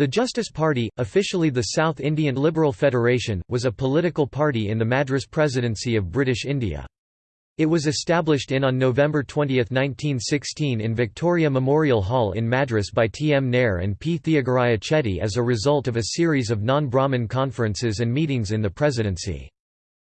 The Justice Party, officially the South Indian Liberal Federation, was a political party in the Madras Presidency of British India. It was established in on November 20, 1916 in Victoria Memorial Hall in Madras by T. M. Nair and P. Theagaraya Chetty as a result of a series of non-Brahmin conferences and meetings in the presidency.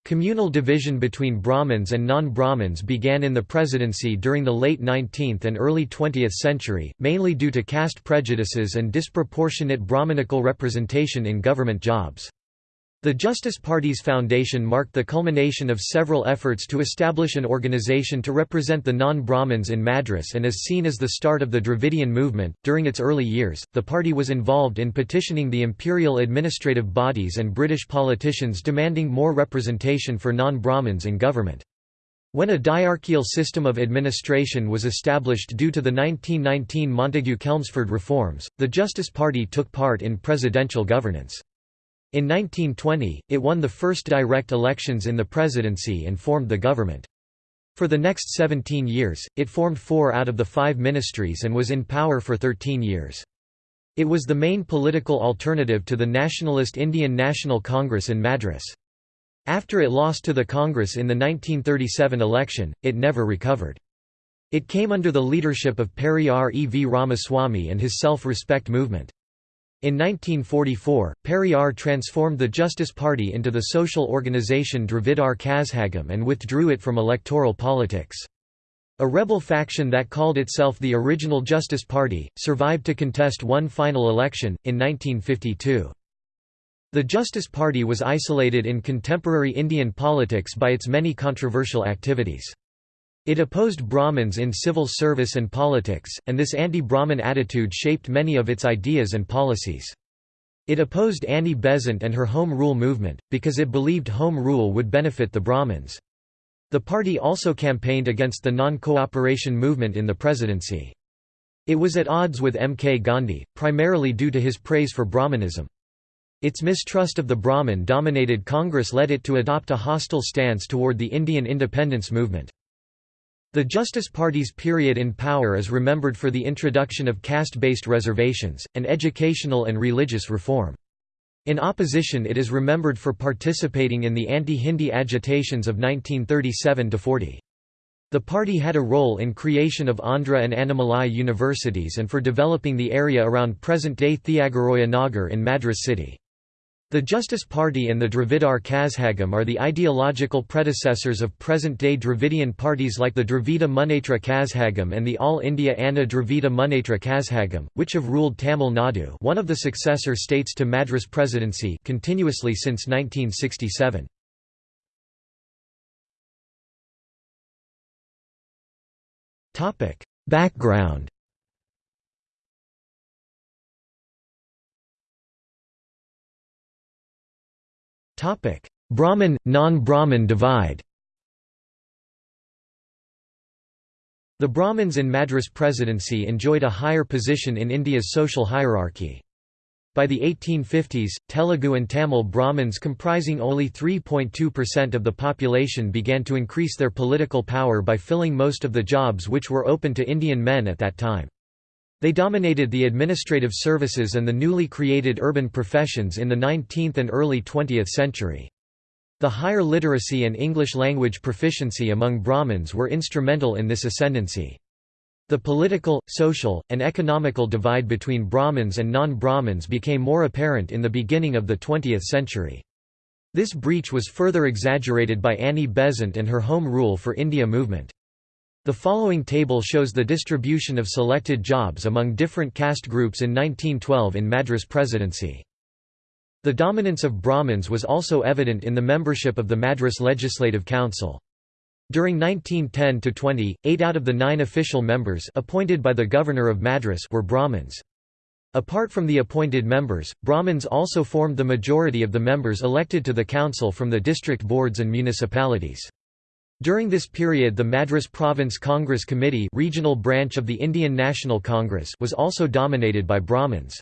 Communal division between Brahmins and non-Brahmins began in the presidency during the late 19th and early 20th century, mainly due to caste prejudices and disproportionate Brahminical representation in government jobs. The Justice Party's foundation marked the culmination of several efforts to establish an organization to represent the non-Brahmins in Madras and is seen as the start of the Dravidian movement. During its early years, the party was involved in petitioning the imperial administrative bodies and British politicians demanding more representation for non-Brahmins in government. When a diarchial system of administration was established due to the 1919 Montagu-Chelmsford reforms, the Justice Party took part in presidential governance. In 1920, it won the first direct elections in the presidency and formed the government. For the next 17 years, it formed four out of the five ministries and was in power for 13 years. It was the main political alternative to the nationalist Indian National Congress in Madras. After it lost to the Congress in the 1937 election, it never recovered. It came under the leadership of Periyar E. V. Ramaswamy and his self-respect movement. In 1944, Periyar transformed the Justice Party into the social organization Dravidar Kazhagam and withdrew it from electoral politics. A rebel faction that called itself the original Justice Party, survived to contest one final election, in 1952. The Justice Party was isolated in contemporary Indian politics by its many controversial activities. It opposed Brahmins in civil service and politics, and this anti-Brahmin attitude shaped many of its ideas and policies. It opposed Annie Besant and her Home Rule movement, because it believed Home Rule would benefit the Brahmins. The party also campaigned against the non-cooperation movement in the presidency. It was at odds with M. K. Gandhi, primarily due to his praise for Brahmanism. Its mistrust of the Brahmin dominated Congress led it to adopt a hostile stance toward the Indian independence movement. The Justice Party's period in power is remembered for the introduction of caste-based reservations, and educational and religious reform. In opposition it is remembered for participating in the anti-Hindi agitations of 1937–40. The party had a role in creation of Andhra and Annamalai universities and for developing the area around present-day Thiagaraja Nagar in Madras city. The Justice Party and the Dravidar Kazhagam are the ideological predecessors of present-day Dravidian parties like the Dravida Munnetra Kazhagam and the All India Anna Dravida Munnetra Kazhagam, which have ruled Tamil Nadu one of the successor states to Madras Presidency continuously since 1967. Background Brahmin, non-Brahmin divide The Brahmins in Madras Presidency enjoyed a higher position in India's social hierarchy. By the 1850s, Telugu and Tamil Brahmins comprising only 3.2% of the population began to increase their political power by filling most of the jobs which were open to Indian men at that time. They dominated the administrative services and the newly created urban professions in the 19th and early 20th century. The higher literacy and English language proficiency among Brahmins were instrumental in this ascendancy. The political, social, and economical divide between Brahmins and non-Brahmins became more apparent in the beginning of the 20th century. This breach was further exaggerated by Annie Besant and her Home Rule for India movement. The following table shows the distribution of selected jobs among different caste groups in 1912 in Madras Presidency. The dominance of Brahmins was also evident in the membership of the Madras Legislative Council. During 1910–20, eight out of the nine official members appointed by the Governor of Madras were Brahmins. Apart from the appointed members, Brahmins also formed the majority of the members elected to the council from the district boards and municipalities. During this period the Madras Province Congress Committee regional branch of the Indian National Congress was also dominated by Brahmins.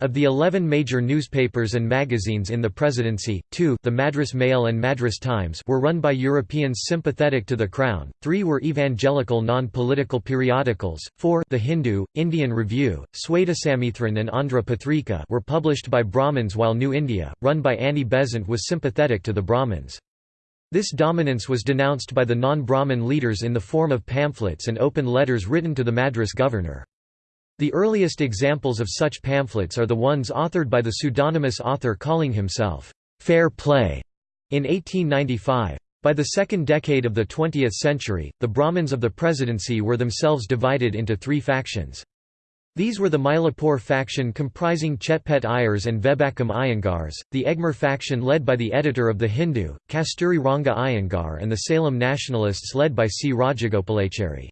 Of the 11 major newspapers and magazines in the presidency, two the Madras Mail and Madras Times were run by Europeans sympathetic to the Crown, three were evangelical non-political periodicals, four the Hindu, Indian Review, Swadesamithran and Andhra Patrika were published by Brahmins while New India, run by Annie Besant was sympathetic to the Brahmins. This dominance was denounced by the non-Brahmin leaders in the form of pamphlets and open letters written to the Madras governor. The earliest examples of such pamphlets are the ones authored by the pseudonymous author calling himself, "'Fair Play' in 1895. By the second decade of the 20th century, the Brahmins of the presidency were themselves divided into three factions. These were the Mylapore faction comprising Chetpet Iyers and Vembakkam Iyengars, the Egmore faction led by the editor of The Hindu, Kasturi Ranga Iyengar and the Salem nationalists led by C. Rajagopalachari.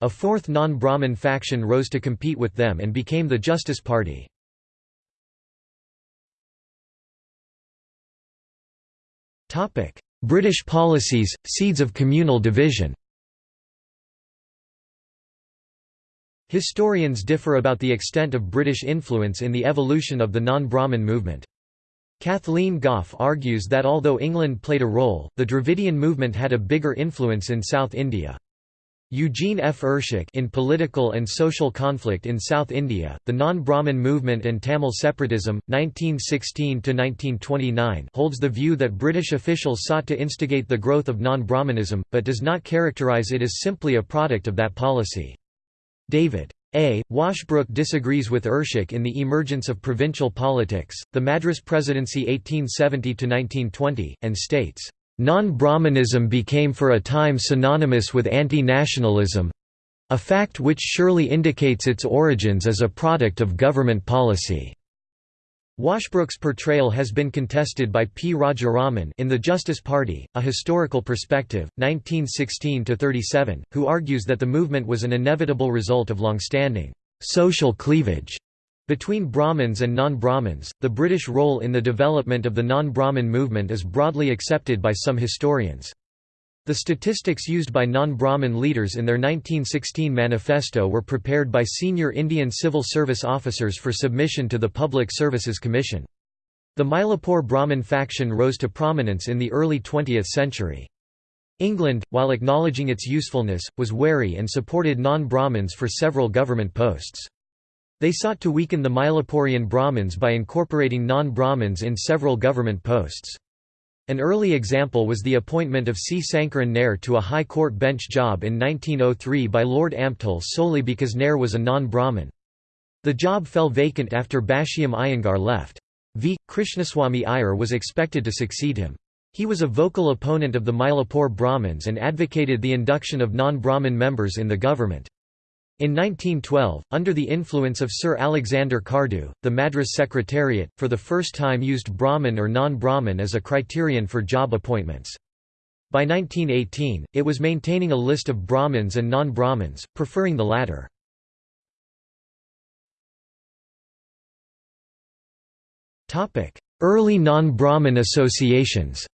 A fourth non-Brahmin faction rose to compete with them and became the Justice Party. British policies, seeds of communal division Historians differ about the extent of British influence in the evolution of the non-Brahmin movement. Kathleen Gough argues that although England played a role, the Dravidian movement had a bigger influence in South India. Eugene F. Irschick in Political and Social Conflict in South India, The Non-Brahmin Movement and Tamil Separatism, 1916–1929 holds the view that British officials sought to instigate the growth of non-Brahmanism, but does not characterise it as simply a product of that policy. David. A. Washbrook disagrees with Irschick in the emergence of provincial politics, the Madras Presidency 1870–1920, and states, Non-Brahmanism became for a time synonymous with anti-nationalism—a fact which surely indicates its origins as a product of government policy. Washbrook's portrayal has been contested by P. Rajaraman in The Justice Party, A Historical Perspective, 1916–37, who argues that the movement was an inevitable result of long-standing social cleavage between Brahmins and non-Brahmins, the British role in the development of the non-Brahmin movement is broadly accepted by some historians. The statistics used by non-Brahmin leaders in their 1916 manifesto were prepared by senior Indian civil service officers for submission to the Public Services Commission. The Mylapore Brahmin faction rose to prominence in the early 20th century. England, while acknowledging its usefulness, was wary and supported non-Brahmins for several government posts. They sought to weaken the Mylaporean Brahmins by incorporating non-Brahmins in several government posts. An early example was the appointment of C. Sankaran Nair to a High Court bench job in 1903 by Lord Ampthill solely because Nair was a non-Brahmin. The job fell vacant after Bashiyam Iyengar left. V. Krishnaswamy Iyer was expected to succeed him. He was a vocal opponent of the Mylapore Brahmins and advocated the induction of non-Brahmin members in the government. In 1912, under the influence of Sir Alexander Cardew, the Madras Secretariat, for the first time used Brahmin or non-Brahmin as a criterion for job appointments. By 1918, it was maintaining a list of Brahmins and non-Brahmins, preferring the latter. Early non-Brahmin associations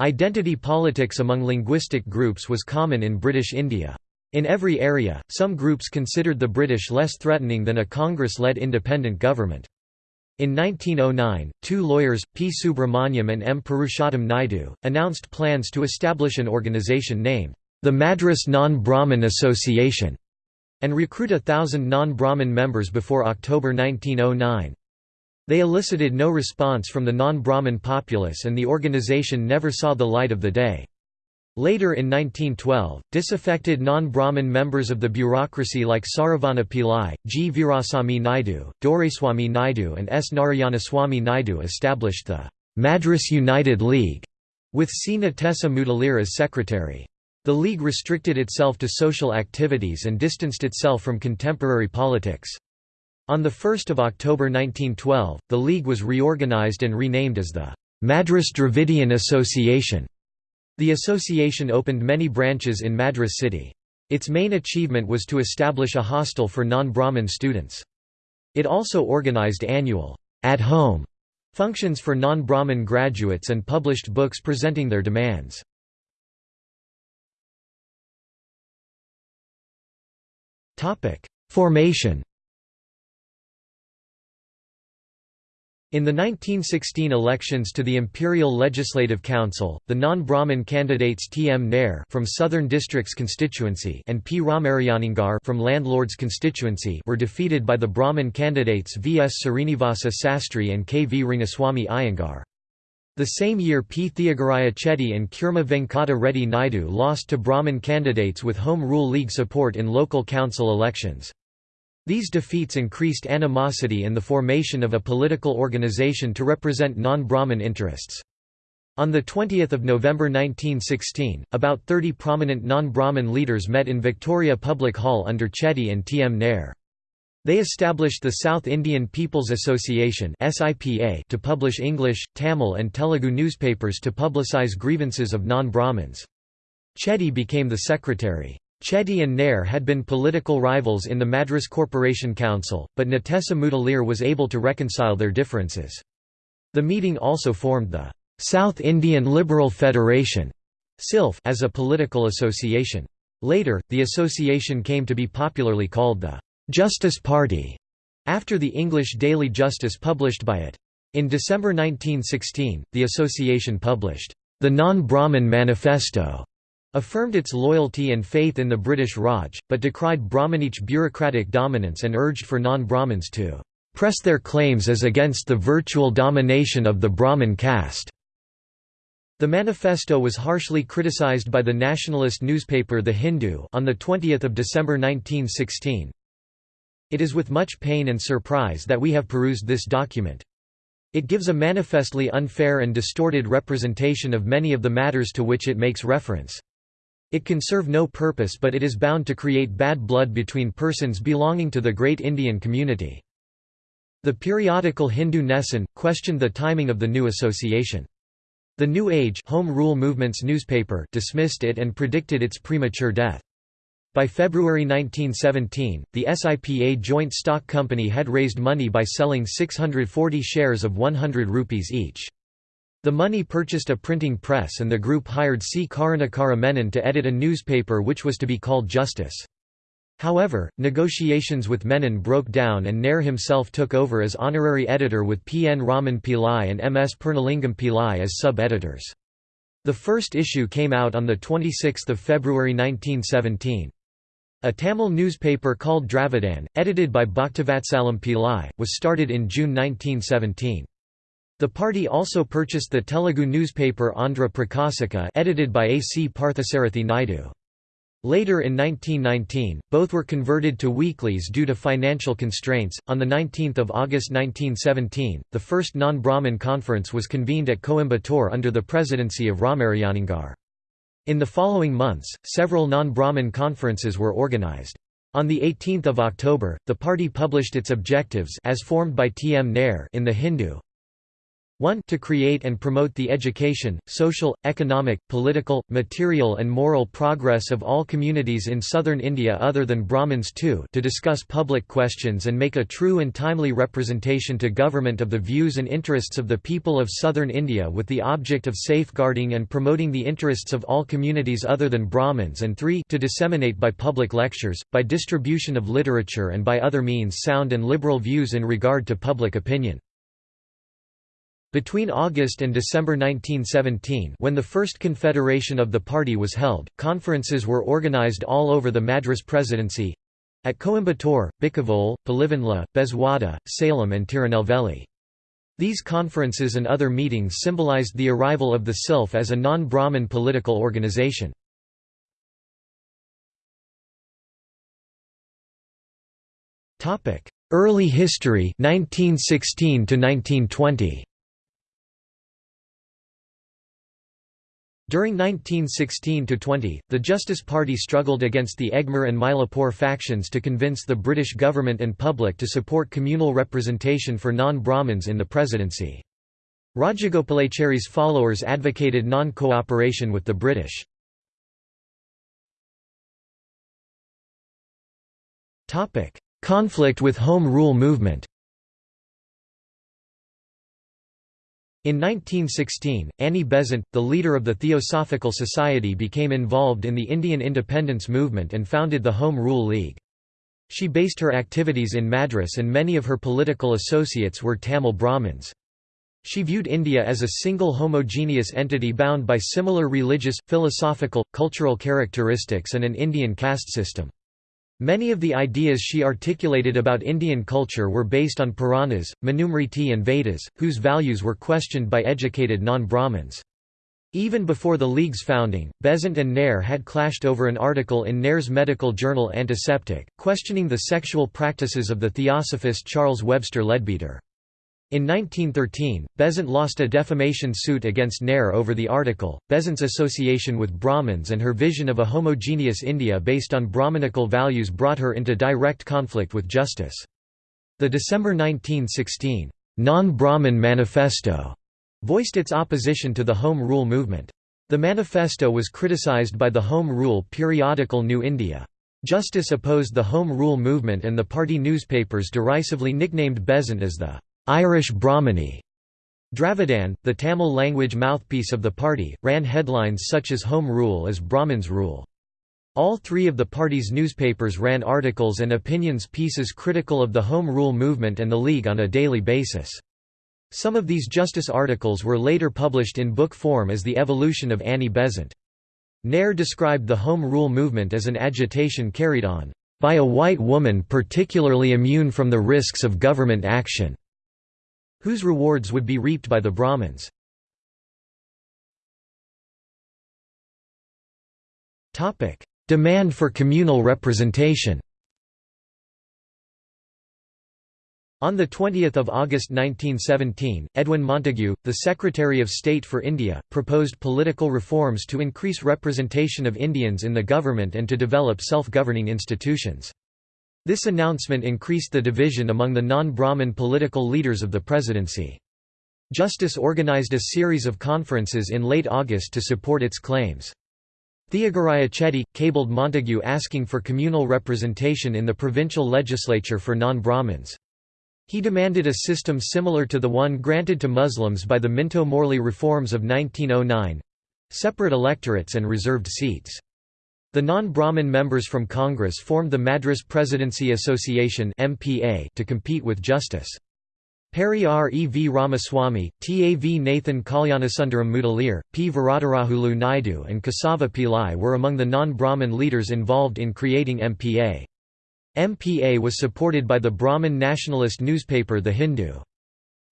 Identity politics among linguistic groups was common in British India. In every area, some groups considered the British less threatening than a Congress-led independent government. In 1909, two lawyers, P. Subramaniam and M. Purushottam Naidu, announced plans to establish an organisation named, the Madras Non-Brahmin Association, and recruit a thousand non-Brahmin members before October 1909. They elicited no response from the non-Brahmin populace and the organization never saw the light of the day. Later in 1912, disaffected non-Brahmin members of the bureaucracy like Saravana Pillai, G. Veerasamy Naidu, Doraiswamy Naidu and S. Narayanaswamy Naidu established the Madras United League, with C. Natesa Mudaliar as secretary. The league restricted itself to social activities and distanced itself from contemporary politics. On 1 October 1912, the League was reorganized and renamed as the Madras Dravidian Association. The association opened many branches in Madras city. Its main achievement was to establish a hostel for non-Brahmin students. It also organized annual at-home functions for non-Brahmin graduates and published books presenting their demands. Formation In the 1916 elections to the Imperial Legislative Council, the non-Brahmin candidates T. M. Nair from Southern Districts constituency and P. Ramarayaningar from Landlords constituency were defeated by the Brahmin candidates V. S. Srinivasa Sastry and K. V. Rangaswamy Iyengar. The same year P. Theagaraya Chetty and Kurma Venkata Reddy Naidu lost to Brahmin candidates with Home Rule League support in local council elections. These defeats increased animosity and the formation of a political organization to represent non-Brahmin interests. On 20 November 1916, about 30 prominent non-Brahmin leaders met in Victoria Public Hall under Chetty and T. M. Nair. They established the South Indian People's Association to publish English, Tamil and Telugu newspapers to publicise grievances of non-Brahmins. Chetty became the secretary. Chetty and Nair had been political rivals in the Madras Corporation Council, but Natesa Mudaliar was able to reconcile their differences. The meeting also formed the South Indian Liberal Federation as a political association. Later, the association came to be popularly called the Justice Party, after the English daily Justice published by it. In December 1916, the association published the Non-Brahmin Manifesto, affirmed its loyalty and faith in the British Raj, but decried Brahmanic bureaucratic dominance and urged for non-Brahmins to press their claims as against the virtual domination of the Brahmin caste. The manifesto was harshly criticized by the nationalist newspaper The Hindu on 20 December 1916. It is with much pain and surprise that we have perused this document. It gives a manifestly unfair and distorted representation of many of the matters to which it makes reference. It can serve no purpose but it is bound to create bad blood between persons belonging to the great Indian community. The periodical Hindu Nesan, questioned the timing of the new association. The New Age Home Rule Movement's newspaper dismissed it and predicted its premature death. By February 1917, the SIPA joint stock company had raised money by selling 640 shares of 100 rupees each. The money purchased a printing press and the group hired C. Karunakara Menon to edit a newspaper which was to be called Justice. However, negotiations with Menon broke down and Nair himself took over as honorary editor with P. N. Raman Pillai and M. S. Purnalingam Pillai as sub-editors. The first issue came out on 26 February 1917. A Tamil newspaper called Dravidan, edited by Bhaktivatsalam Pillai, was started in June 1917. The party also purchased the Telugu newspaper Andhra Prakasika edited by A. C. Parthasarathi Naidu. Later in 1919, both were converted to weeklies due to financial constraints. On the 19th of August 1917, the first non-Brahmin conference was convened at Coimbatore under the presidency of Ramarayaningar. In the following months, several non-Brahmin conferences were organized. On the 18 October, the party published its objectives as formed by T. M. Nair in the Hindu, 1 to create and promote the education, social, economic, political, material and moral progress of all communities in southern India other than Brahmins 2 to discuss public questions and make a true and timely representation to government of the views and interests of the people of southern India with the object of safeguarding and promoting the interests of all communities other than Brahmins and 3 to disseminate by public lectures, by distribution of literature and by other means sound and liberal views in regard to public opinion. Between August and December 1917 when the first confederation of the party was held, conferences were organized all over the Madras Presidency—at Coimbatore, Bikkavolu, Pulivendla, Bezwada, Salem and Tirunelveli. These conferences and other meetings symbolized the arrival of the SILF as a non-Brahmin political organization. Early history 1916 to 1920 During 1916–20, the Justice Party struggled against the Egmore and Mylapore factions to convince the British government and public to support communal representation for non-Brahmins in the presidency. Rajagopalachari's followers advocated non-cooperation with the British. Conflict with Home Rule movement In 1916, Annie Besant, the leader of the Theosophical Society became involved in the Indian independence movement and founded the Home Rule League. She based her activities in Madras and many of her political associates were Tamil Brahmins. She viewed India as a single homogeneous entity bound by similar religious, philosophical, cultural characteristics and an Indian caste system. Many of the ideas she articulated about Indian culture were based on Puranas, Manusmriti and Vedas, whose values were questioned by educated non-Brahmins. Even before the League's founding, Besant and Nair had clashed over an article in Nair's medical journal Antiseptic, questioning the sexual practices of the theosophist Charles Webster Leadbeater. In 1913, Besant lost a defamation suit against Nair over the article. Besant's association with Brahmins and her vision of a homogeneous India based on Brahmanical values brought her into direct conflict with justice. The December 1916 Non-Brahmin Manifesto voiced its opposition to the Home Rule movement. The manifesto was criticized by the Home Rule periodical New India. Justice opposed the Home Rule movement and the party newspapers derisively nicknamed Besant as the Irish Brahmani. Dravidan, the Tamil language mouthpiece of the party, ran headlines such as Home Rule as Brahmins Rule. All three of the party's newspapers ran articles and opinions pieces critical of the Home Rule movement and the League on a daily basis. Some of these justice articles were later published in book form as The Evolution of Annie Besant. Nair described the Home Rule movement as an agitation carried on by a white woman particularly immune from the risks of government action, whose rewards would be reaped by the Brahmins. Demand for communal representation On 20 August 1917, Edwin Montagu, the Secretary of State for India, proposed political reforms to increase representation of Indians in the government and to develop self-governing institutions. This announcement increased the division among the non-Brahmin political leaders of the presidency. Justice organized a series of conferences in late August to support its claims. Theagaraya Chetty, cabled Montagu asking for communal representation in the provincial legislature for non-Brahmins. He demanded a system similar to the one granted to Muslims by the Minto-Morley reforms of 1909—separate electorates and reserved seats. The non-Brahmin members from Congress formed the Madras Presidency Association to compete with Justice. Periyar E. V. Ramaswamy, T. A. V. Nathan Kalyanasundaram Mudaliar, P. Varadarajulu Naidu and Kesava Pillai were among the non-Brahmin leaders involved in creating MPA. MPA was supported by the Brahmin nationalist newspaper The Hindu.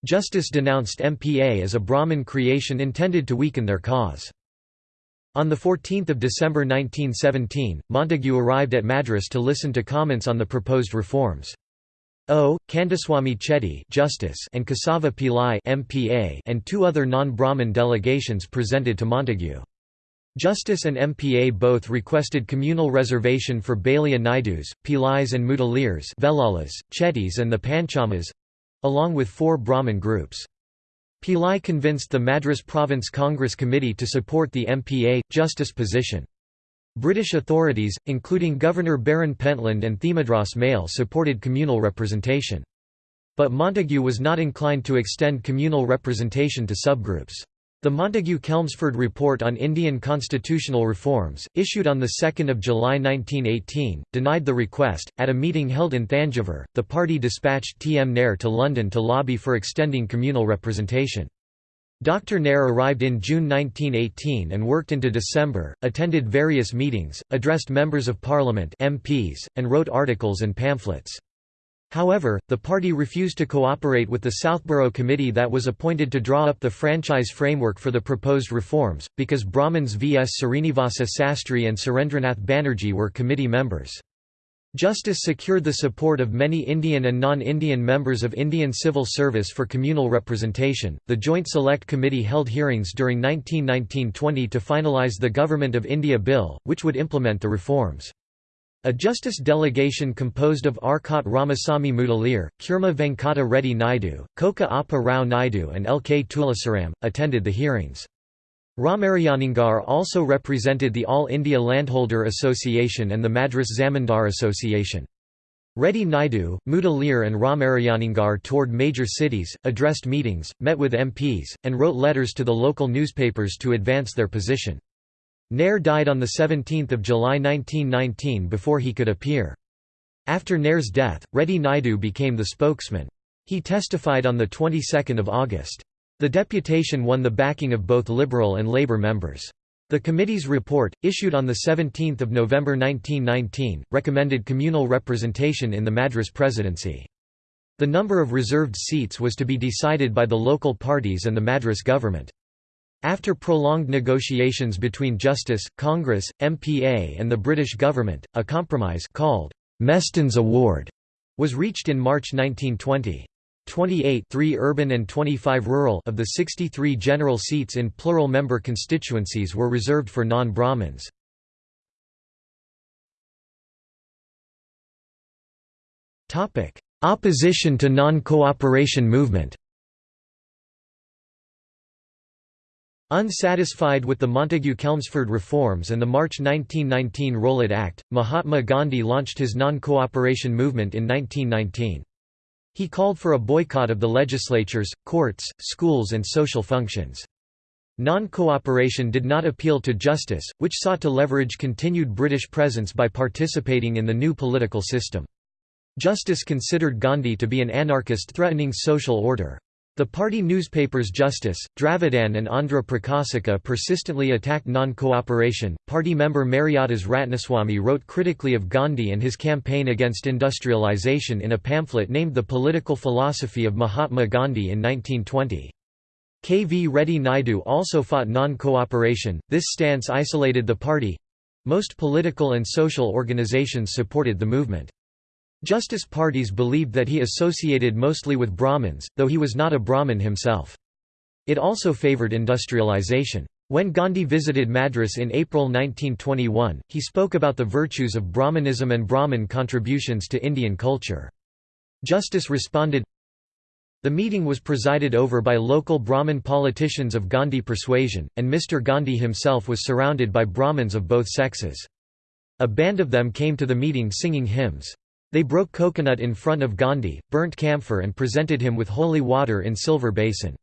Justice denounced MPA as a Brahmin creation intended to weaken their cause. On 14 December 1917, Montagu arrived at Madras to listen to comments on the proposed reforms. O. Kandaswamy Chetty Justice and Kesava Pillai MPA and two other non-Brahmin delegations presented to Montagu. Justice and MPA both requested communal reservation for Balija Naidus, Pillais and Mudaliars Velalas, Chettys and the Panchamas—along with four Brahmin groups. Pillai convinced the Madras Province Congress Committee to support the MPA, justice position. British authorities, including Governor Baron Pentland and The Madras Mail supported communal representation. But Montagu was not inclined to extend communal representation to subgroups. The Montagu-Chelmsford Report on Indian Constitutional Reforms, issued on 2 July 1918, denied the request. At a meeting held in Thanjavur, the party dispatched T. M. Nair to London to lobby for extending communal representation. Dr. Nair arrived in June 1918 and worked into December, attended various meetings, addressed members of parliament MPs, and wrote articles and pamphlets. However, the party refused to cooperate with the Southborough Committee that was appointed to draw up the franchise framework for the proposed reforms, because Brahmins V. S. Srinivasa Sastry and Surendranath Banerjee were committee members. Justice secured the support of many Indian and non-Indian members of Indian civil service for communal representation. The Joint Select Committee held hearings during 1919-20 to finalize the Government of India Bill, which would implement the reforms. A justice delegation composed of Arcot Ramasamy Mudaliar, Kurma Venkata Reddy Naidu, Koka Appa Rao Naidu and L. K. Tulasaram, attended the hearings. Ramarayaningar also represented the All India Landholder Association and the Madras Zamindar Association. Reddy Naidu, Mudaliar and Ramarayaningar toured major cities, addressed meetings, met with MPs, and wrote letters to the local newspapers to advance their position. Nair died on 17 July 1919 before he could appear. After Nair's death, Reddy Naidu became the spokesman. He testified on the 22nd of August. The deputation won the backing of both Liberal and Labour members. The committee's report, issued on 17 November 1919, recommended communal representation in the Madras Presidency. The number of reserved seats was to be decided by the local parties and the Madras government. After prolonged negotiations between Justice, Congress, MPA and the British government, a compromise called Meston's Award was reached in March 1920. 28 3 urban and 25 rural of the 63 general seats in plural-member constituencies were reserved for non-Brahmins. Opposition to non-cooperation movement Unsatisfied with the Montagu-Chelmsford reforms and the March 1919 Rowlatt Act, Mahatma Gandhi launched his non-cooperation movement in 1919. He called for a boycott of the legislatures, courts, schools and social functions. Non-cooperation did not appeal to justice, which sought to leverage continued British presence by participating in the new political system. Justice considered Gandhi to be an anarchist threatening social order. The party newspapers Justice, Dravidan and Andhra Prakasika persistently attacked non-cooperation. Party member Mariadas Ratnaswamy wrote critically of Gandhi and his campaign against industrialization in a pamphlet named The Political Philosophy of Mahatma Gandhi in 1920. K. V. Reddy Naidu also fought non-cooperation, this stance isolated the party. Most political and social organizations supported the movement. Justice parties believed that he associated mostly with Brahmins, though he was not a Brahmin himself. It also favoured industrialization. When Gandhi visited Madras in April 1921, he spoke about the virtues of Brahmanism and Brahmin contributions to Indian culture. Justice responded, The meeting was presided over by local Brahmin politicians of Gandhi persuasion, and Mr. Gandhi himself was surrounded by Brahmins of both sexes. A band of them came to the meeting singing hymns. They broke coconut in front of Gandhi, burnt camphor and presented him with holy water in silver basin.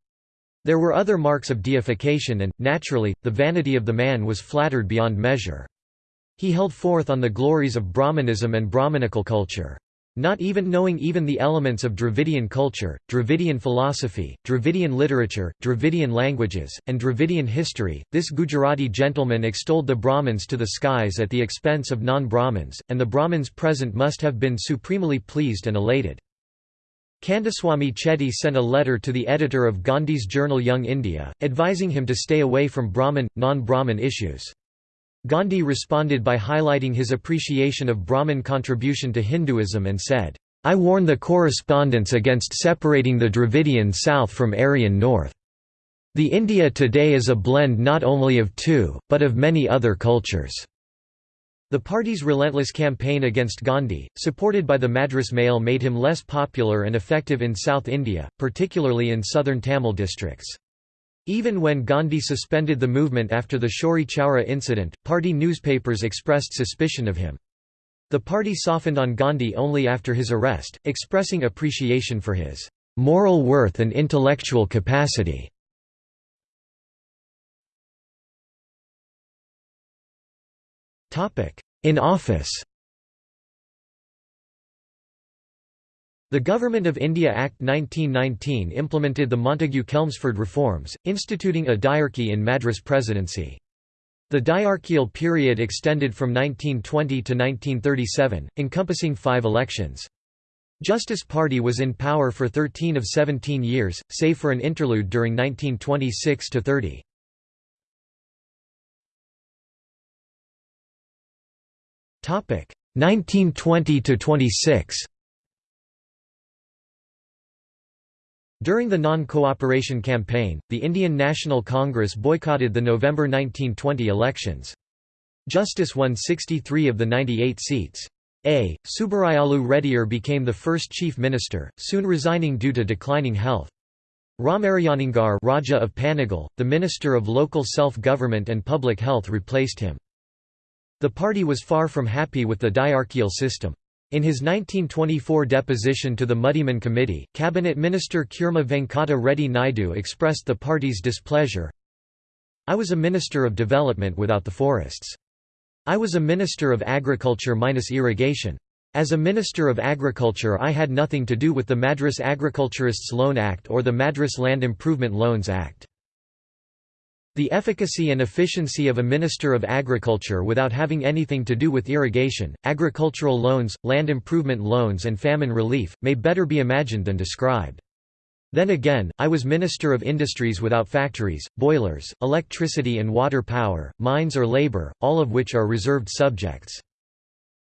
There were other marks of deification and, naturally, the vanity of the man was flattered beyond measure. He held forth on the glories of Brahmanism and Brahmanical culture. Not even knowing even the elements of Dravidian culture, Dravidian philosophy, Dravidian literature, Dravidian languages, and Dravidian history, this Gujarati gentleman extolled the Brahmins to the skies at the expense of non-Brahmins, and the Brahmins present must have been supremely pleased and elated. Kandaswamy Chetty sent a letter to the editor of Gandhi's journal Young India, advising him to stay away from Brahmin, non-Brahmin issues. Gandhi responded by highlighting his appreciation of Brahmin contribution to Hinduism and said, I warn the correspondents against separating the Dravidian South from Aryan North. The India today is a blend not only of two, but of many other cultures. The party's relentless campaign against Gandhi, supported by the Madras Mail made him less popular and effective in South India, particularly in southern Tamil districts. Even when Gandhi suspended the movement after the Chauri Chaura incident, party newspapers expressed suspicion of him. The party softened on Gandhi only after his arrest, expressing appreciation for his moral worth and intellectual capacity. In office The Government of India Act 1919 implemented the Montagu-Chelmsford reforms, instituting a diarchy in Madras Presidency. The diarchial period extended from 1920 to 1937, encompassing five elections. Justice Party was in power for 13 of 17 years, save for an interlude during 1926–30. Topic 1920–26 During the non-cooperation campaign, the Indian National Congress boycotted the November 1920 elections. Justice won 63 of the 98 seats. A. Subbarayalu Reddyar became the first chief minister, soon resigning due to declining health. Ramarayaningar Raja of Panagal, the Minister of Local Self-Government and Public Health replaced him. The party was far from happy with the diarchial system. In his 1924 deposition to the Muddiman Committee, Cabinet Minister Kurma Venkata Reddy Naidu expressed the party's displeasure. I was a Minister of Development without the forests. I was a Minister of Agriculture minus irrigation. As a Minister of Agriculture I had nothing to do with the Madras Agriculturists Loan Act or the Madras Land Improvement Loans Act. The efficacy and efficiency of a Minister of Agriculture without having anything to do with irrigation, agricultural loans, land improvement loans and famine relief, may better be imagined than described. Then again, I was Minister of Industries without factories, boilers, electricity and water power, mines or labour, all of which are reserved subjects.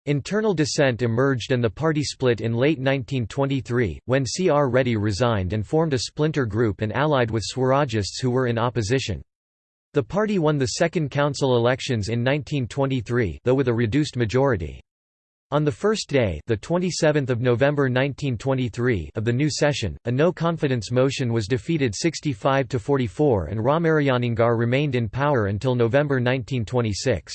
Internal dissent emerged and the party split in late 1923, when C. R. Reddy resigned and formed a splinter group and allied with Swarajists who were in opposition. The party won the second council elections in 1923 though with a reduced majority. On the first day the 27th of November 1923 of the new session, a no-confidence motion was defeated 65 to 44 and Ramarayaningar remained in power until November 1926.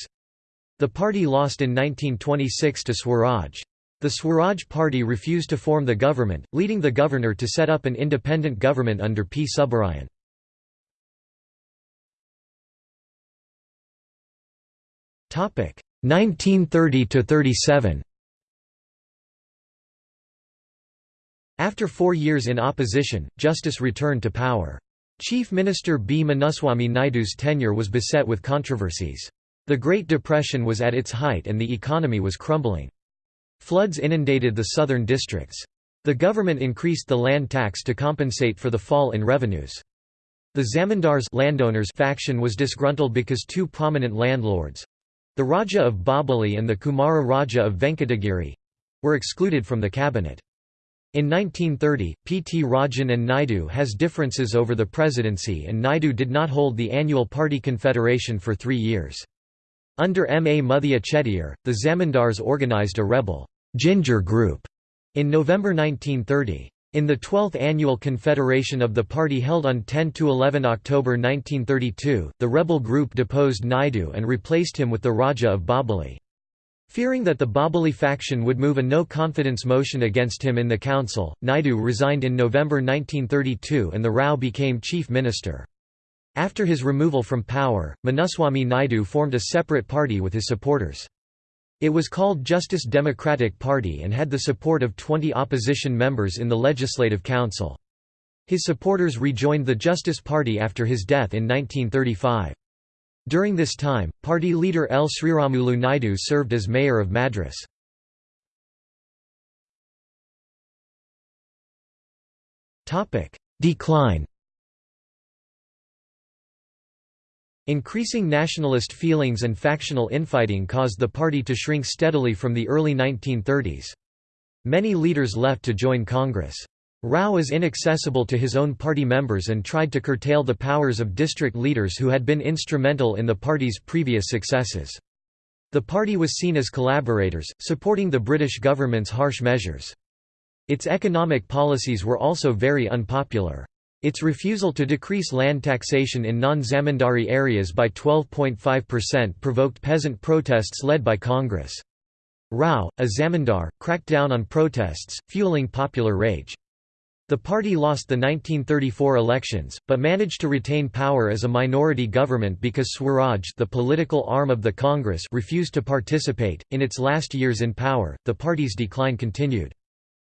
The party lost in 1926 to Swaraj. The Swaraj Party refused to form the government, leading the governor to set up an independent government under P. Subbarayan. Topic 1930 to 37. After four years in opposition, justice returned to power. Chief Minister B. Munuswamy Naidu's tenure was beset with controversies. The Great Depression was at its height and the economy was crumbling. Floods inundated the southern districts. The government increased the land tax to compensate for the fall in revenues. The zamindars landowners faction was disgruntled because two prominent landlords—the Raja of Bobbili and the Kumara Raja of Venkatagiri—were excluded from the cabinet. In 1930, P. T. Rajan and Naidu has differences over the presidency and Naidu did not hold the annual party confederation for three years. Under M. A. Muthia Chettiar, the Zamindars organized a rebel ginger group in November 1930. In the 12th annual confederation of the party held on 10–11 October 1932, the rebel group deposed Naidu and replaced him with the Raja of Bobbili. Fearing that the Bobbili faction would move a no-confidence motion against him in the council, Naidu resigned in November 1932 and the Rao became chief minister. After his removal from power, Munuswamy Naidu formed a separate party with his supporters. It was called Justice Democratic Party and had the support of 20 opposition members in the Legislative Council. His supporters rejoined the Justice Party after his death in 1935. During this time, party leader L. Sriramulu Naidu served as mayor of Madras. Decline Increasing nationalist feelings and factional infighting caused the party to shrink steadily from the early 1930s. Many leaders left to join Congress. Rao was inaccessible to his own party members and tried to curtail the powers of district leaders who had been instrumental in the party's previous successes. The party was seen as collaborators, supporting the British government's harsh measures. Its economic policies were also very unpopular. Its refusal to decrease land taxation in non-zamindari areas by 12.5% provoked peasant protests led by Congress. Rao, a zamindar, cracked down on protests, fueling popular rage. The party lost the 1934 elections, but managed to retain power as a minority government because Swaraj, the political arm of the Congress, refused to participate. In its last years in power, the party's decline continued.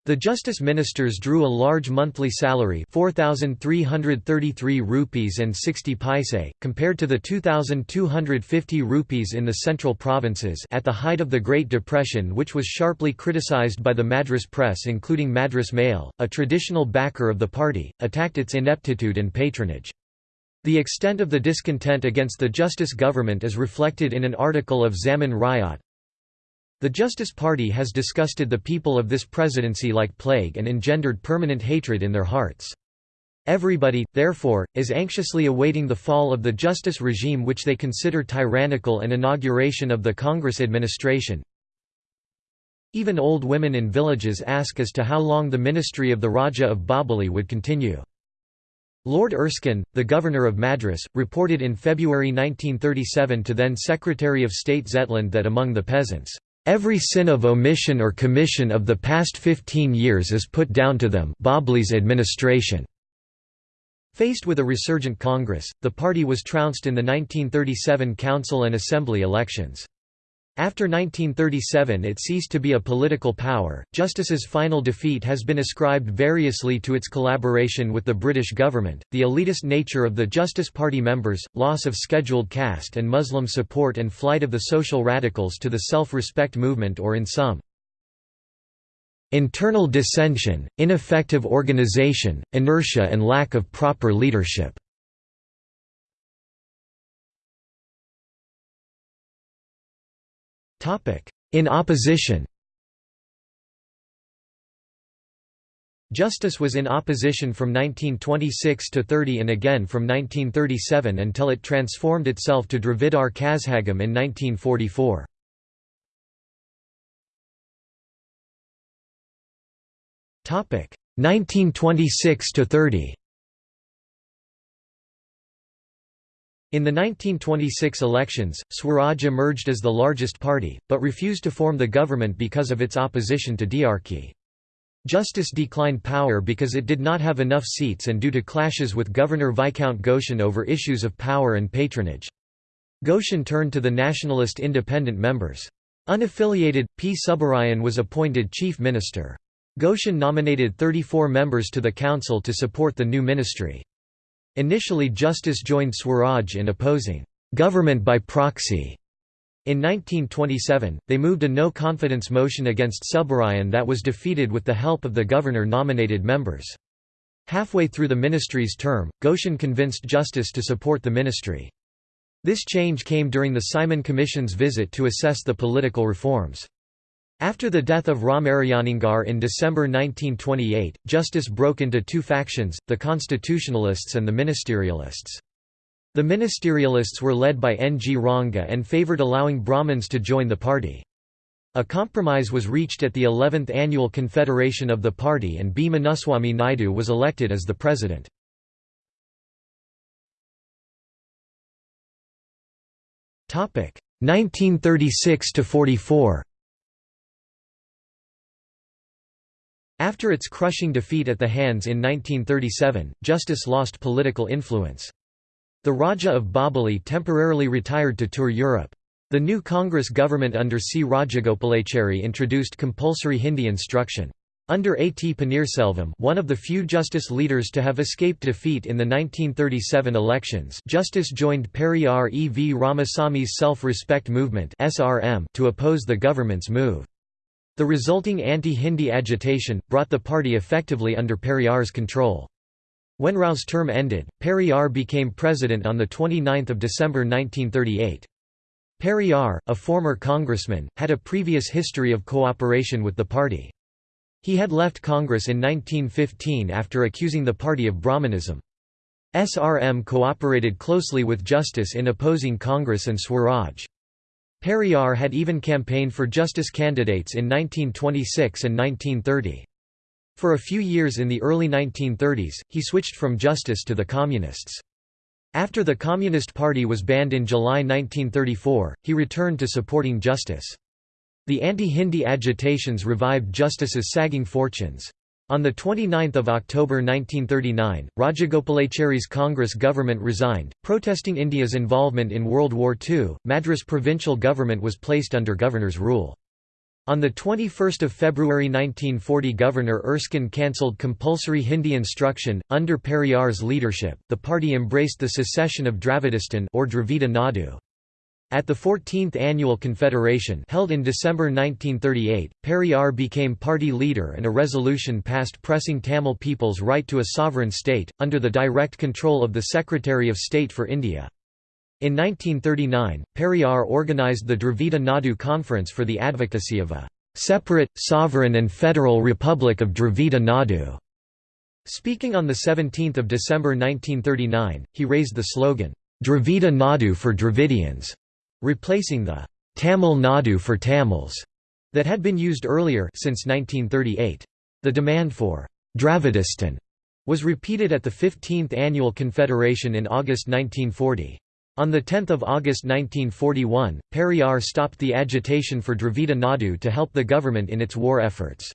The justice ministers drew a large monthly salary 4333 rupees and 60 paise compared to the 2250 rupees in the central provinces at the height of the Great Depression which was sharply criticized by the Madras press including Madras Mail a traditional backer of the party attacked its ineptitude and patronage. The extent of the discontent against the justice government is reflected in an article of Zamin Ryot, the Justice Party has disgusted the people of this presidency like plague and engendered permanent hatred in their hearts. Everybody, therefore, is anxiously awaiting the fall of the justice regime which they consider tyrannical and inauguration of the Congress administration. Even old women in villages ask as to how long the ministry of the Raja of Bobbili would continue. Lord Erskine, the Governor of Madras, reported in February 1937 to then Secretary of State Zetland that among the peasants, Every sin of omission or commission of the past 15 years is put down to them Bobbili's administration. Faced with a resurgent Congress, the party was trounced in the 1937 council and assembly elections. After 1937 it ceased to be a political power. Justice's final defeat has been ascribed variously to its collaboration with the British government, the elitist nature of the Justice Party members, loss of scheduled caste and Muslim support and flight of the social radicals to the self-respect movement or in some internal dissension, ineffective organization, inertia and lack of proper leadership. In opposition Justice was in opposition from 1926 to 30 and again from 1937 until it transformed itself to Dravidar Kazhagam in 1944. Topic 1926 to 30. In the 1926 elections, Swaraj emerged as the largest party, but refused to form the government because of its opposition to diarchy. Justice declined power because it did not have enough seats and due to clashes with Governor Viscount Goschen over issues of power and patronage. Goschen turned to the nationalist independent members. Unaffiliated, P. Subbarayan was appointed chief minister. Goschen nominated 34 members to the council to support the new ministry. Initially Justice joined Swaraj in opposing government by proxy. In 1927, they moved a no-confidence motion against Subbarayan that was defeated with the help of the governor-nominated members. Halfway through the ministry's term, Goschen convinced Justice to support the ministry. This change came during the Simon Commission's visit to assess the political reforms. After the death of Ramarayaningar in December 1928, justice broke into two factions, the constitutionalists and the ministerialists. The ministerialists were led by N. G. Ranga and favoured allowing Brahmins to join the party. A compromise was reached at the 11th annual confederation of the party and B. Munuswamy Naidu was elected as the president. Topic 1936 to 44. After its crushing defeat at the hands in 1937, Justice lost political influence. The Raja of Bobbili temporarily retired to tour Europe. The new Congress government under C. Rajagopalachari introduced compulsory Hindi instruction. Under A. T. Paneerselvam one of the few justice leaders to have escaped defeat in the 1937 elections justice joined Periyar E. V. Ramasami's Self-Respect Movement to oppose the government's move. The resulting anti-Hindi agitation, brought the party effectively under Periyar's control. When Rao's term ended, Periyar became president on 29 December 1938. Periyar, a former congressman, had a previous history of cooperation with the party. He had left Congress in 1915 after accusing the party of Brahmanism. SRM cooperated closely with Justice in opposing Congress and Swaraj. Periyar had even campaigned for justice candidates in 1926 and 1930. For a few years in the early 1930s, he switched from justice to the Communists. After the Communist Party was banned in July 1934, he returned to supporting justice. The anti-Hindi agitations revived justice's sagging fortunes. On 29 October 1939, Rajagopalachari's Congress government resigned, protesting India's involvement in World War II. Madras provincial government was placed under governor's rule. On 21 February 1940 Governor Erskine cancelled compulsory Hindi instruction. Under Periyar's leadership, the party embraced the secession of Dravidistan or Dravida Nadu. At the 14th Annual Confederation held in December 1938, Periyar became party leader and a resolution passed pressing Tamil people's right to a sovereign state, under the direct control of the Secretary of State for India. In 1939, Periyar organised the Dravida Nadu Conference for the advocacy of a "...separate, sovereign and federal republic of Dravida Nadu." Speaking on 17 December 1939, he raised the slogan, "...Dravida Nadu for Dravidians." Replacing the Tamil Nadu for Tamils that had been used earlier since 1938. The demand for Dravidistan was repeated at the 15th Annual Confederation in August 1940. On 10 August 1941, Periyar stopped the agitation for Dravida Nadu to help the government in its war efforts.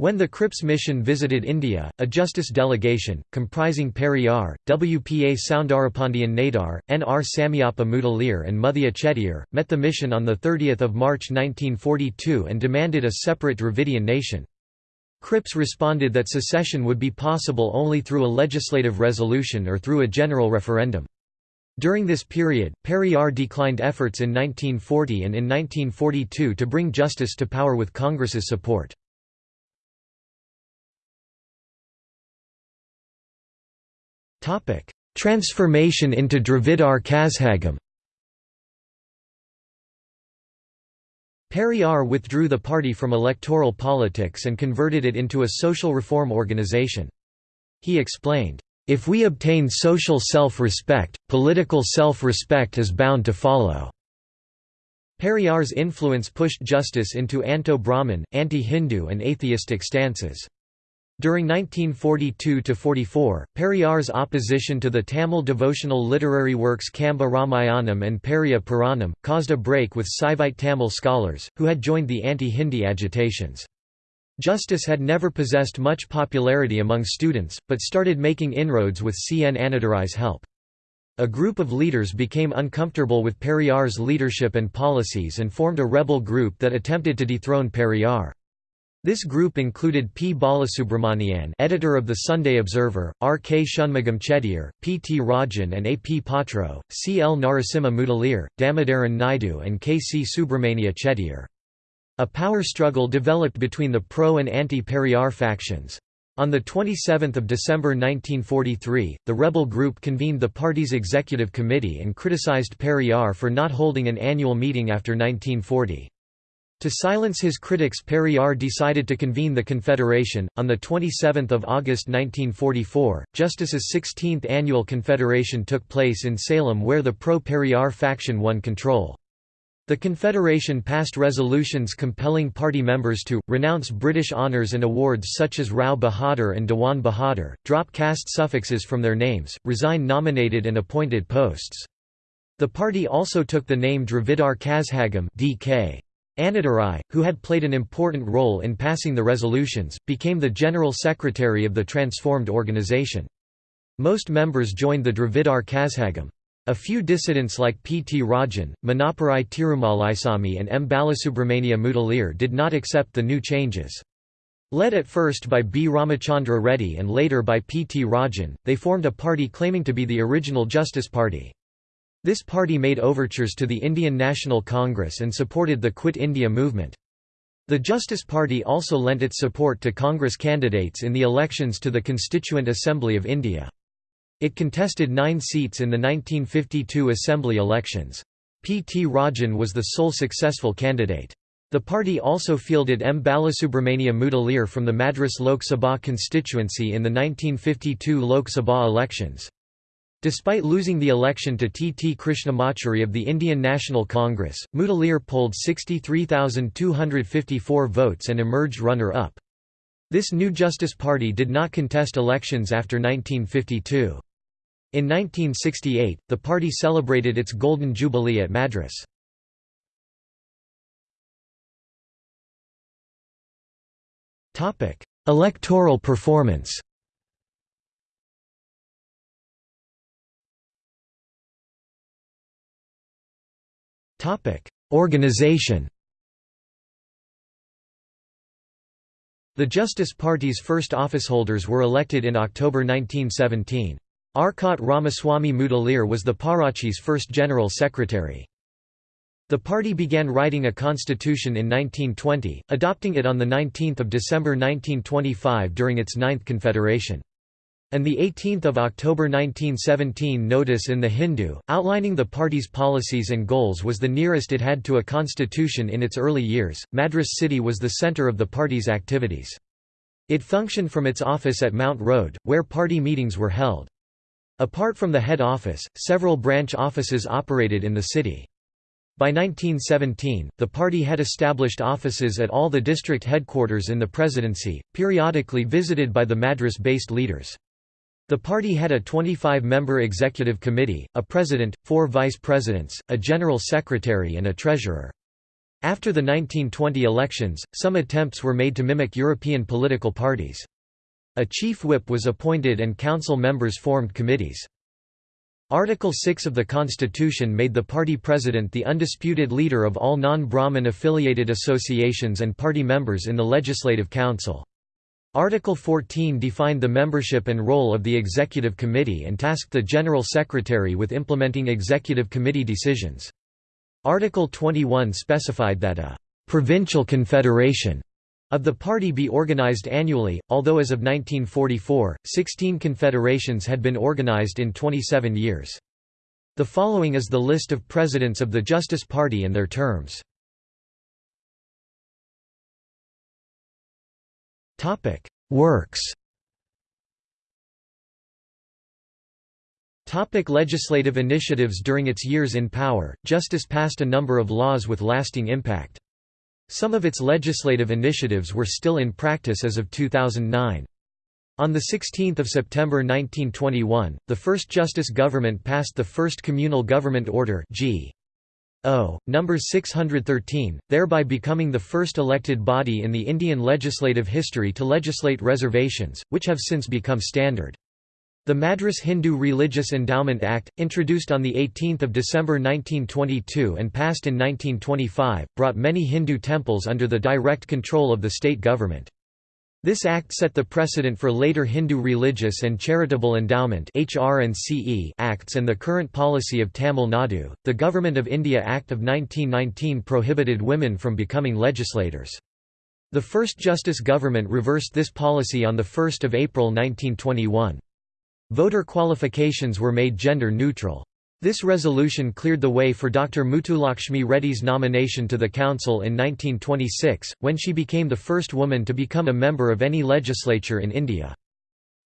When the Cripps mission visited India, a justice delegation, comprising Periyar, WPA Soundarapandian Nadar, N.R. Samiappa Mudaliar and Muthiah Chettiar, met the mission on 30 March 1942 and demanded a separate Dravidian nation. Cripps responded that secession would be possible only through a legislative resolution or through a general referendum. During this period, Periyar declined efforts in 1940 and in 1942 to bring justice to power with Congress's support. Transformation into Dravidar Kazhagam Periyar withdrew the party from electoral politics and converted it into a social reform organization. He explained, "...if we obtain social self-respect, political self-respect is bound to follow." Periyar's influence pushed justice into anto-Brahmin, anti-Hindu and atheistic stances. During 1942–44, Periyar's opposition to the Tamil devotional literary works Kamba Ramayanam and Periya Puranam, caused a break with Saivite Tamil scholars, who had joined the anti-Hindi agitations. Justice had never possessed much popularity among students, but started making inroads with C. N. Annadurai's help. A group of leaders became uncomfortable with Periyar's leadership and policies and formed a rebel group that attempted to dethrone Periyar. This group included P. Balasubramanian editor of the Sunday Observer, R. K. Shanmugam Chettiar, P. T. Rajan and A. P. Patro, C. L. Narasimha Mudaliar, Damodaran Naidu and K. C. Subramania Chettiar. A power struggle developed between the pro- and anti-Periyar factions. On 27 December 1943, the rebel group convened the party's executive committee and criticized Periyar for not holding an annual meeting after 1940. To silence his critics Periyar decided to convene the Confederation. On 27 August 1944, Justice's 16th annual Confederation took place in Salem where the pro-Periyar faction won control. The Confederation passed resolutions compelling party members to, renounce British honours and awards such as Rao Bahadur and Dewan Bahadur, drop caste suffixes from their names, resign nominated and appointed posts. The party also took the name Dravidar Kazhagam DK. Annadurai, who had played an important role in passing the resolutions, became the general secretary of the transformed organization. Most members joined the Dravidar Kazhagam. A few dissidents like P. T. Rajan, Manaparai Tirumalaisamy and M. Balasubramania Mudaliar did not accept the new changes. Led at first by B. Ramachandra Reddy and later by P. T. Rajan, they formed a party claiming to be the original Justice Party. This party made overtures to the Indian National Congress and supported the Quit India movement. The Justice Party also lent its support to Congress candidates in the elections to the Constituent Assembly of India. It contested nine seats in the 1952 Assembly elections. P. T. Rajan was the sole successful candidate. The party also fielded M. Balasubramania Mudaliar from the Madras Lok Sabha constituency in the 1952 Lok Sabha elections. Despite losing the election to T. T. Krishnamachari of the Indian National Congress, Mudaliar polled 63,254 votes and emerged runner-up. This new Justice Party did not contest elections after 1952. In 1968, the party celebrated its Golden Jubilee at Madras. Electoral performance Organization The Justice Party's first officeholders were elected in October 1917. Arcot Ramaswamy Mudaliar was the Parachi's first general secretary. The party began writing a constitution in 1920, adopting it on 19 December 1925 during its ninth confederation and the 18th of October 1917 notice in the Hindu, outlining the party's policies and goals was the nearest it had to a constitution in its early years. Madras city was the centre of the party's activities. It functioned from its office at Mount Road, where party meetings were held. Apart from the head office, several branch offices operated in the city. By 1917, the party had established offices at all the district headquarters in the presidency, periodically visited by the Madras-based leaders. The party had a 25-member executive committee, a president, four vice presidents, a general secretary and a treasurer. After the 1920 elections, some attempts were made to mimic European political parties. A chief whip was appointed and council members formed committees. Article 6 of the Constitution made the party president the undisputed leader of all non-Brahmin affiliated associations and party members in the Legislative Council. Article 14 defined the membership and role of the Executive Committee and tasked the General Secretary with implementing Executive Committee decisions. Article 21 specified that a «provincial confederation» of the party be organized annually, although as of 1944, 16 confederations had been organized in 27 years. The following is the list of presidents of the Justice Party and their terms. Works Topic legislative initiatives During its years in power, Justice passed a number of laws with lasting impact. Some of its legislative initiatives were still in practice as of 2009. On 16 September 1921, the first Justice government passed the first Communal Government Order G. Number 613, thereby becoming the first elected body in the Indian legislative history to legislate reservations, which have since become standard. The Madras Hindu Religious Endowment Act, introduced on 18 December 1922 and passed in 1925, brought many Hindu temples under the direct control of the state government. This act set the precedent for later Hindu Religious and Charitable Endowment acts and the current policy of Tamil Nadu. The Government of India Act of 1919 prohibited women from becoming legislators. The first Justice government reversed this policy on 1 April 1921. Voter qualifications were made gender neutral. This resolution cleared the way for Dr. Muthulakshmi Reddy's nomination to the council in 1926, when she became the first woman to become a member of any legislature in India.